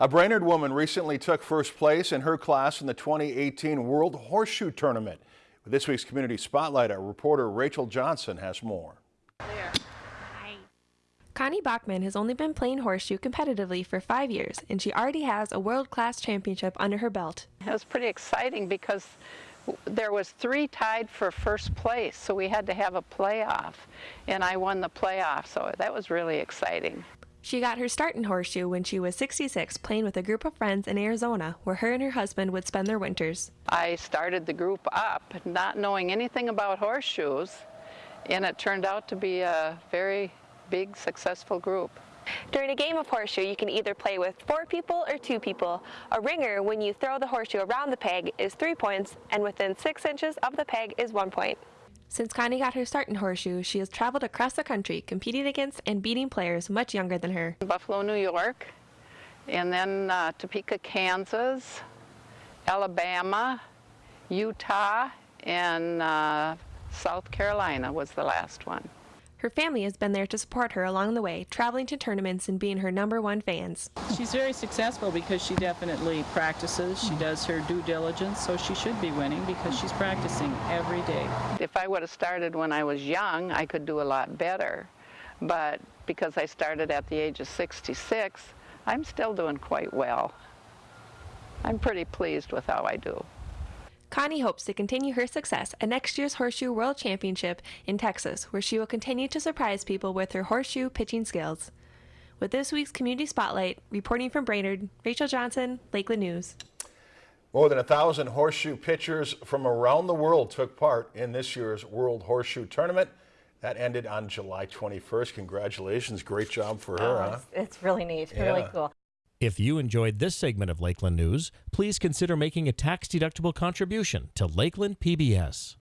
A Brainerd woman recently took first place in her class in the 2018 World Horseshoe Tournament. With this week's Community Spotlight, our reporter Rachel Johnson has more. Connie Bachman has only been playing horseshoe competitively for five years, and she already has a world-class championship under her belt. It was pretty exciting because there was three tied for first place, so we had to have a playoff, and I won the playoff, so that was really exciting. She got her start in horseshoe when she was 66, playing with a group of friends in Arizona, where her and her husband would spend their winters. I started the group up, not knowing anything about horseshoes, and it turned out to be a very big, successful group. During a game of horseshoe, you can either play with four people or two people. A ringer, when you throw the horseshoe around the peg, is three points, and within six inches of the peg is one point. Since Connie got her start in horseshoe, she has traveled across the country competing against and beating players much younger than her. Buffalo, New York, and then uh, Topeka, Kansas, Alabama, Utah, and uh, South Carolina was the last one. Her family has been there to support her along the way, traveling to tournaments and being her number one fans. She's very successful because she definitely practices. She mm-hmm. does her due diligence, so she should be winning because she's practicing every day. If I would have started when I was young, I could do a lot better. But because I started at the age of 66, I'm still doing quite well. I'm pretty pleased with how I do. Connie hopes to continue her success at next year's Horseshoe World Championship in Texas, where she will continue to surprise people with her horseshoe pitching skills. With this week's Community Spotlight, reporting from Brainerd, Rachel Johnson, Lakeland News. More than a thousand horseshoe pitchers from around the world took part in this year's World Horseshoe Tournament. That ended on July 21st. Congratulations. Great job for her, oh, huh? It's, it's really neat. Yeah. Really cool. If you enjoyed this segment of Lakeland News, please consider making a tax-deductible contribution to Lakeland PBS.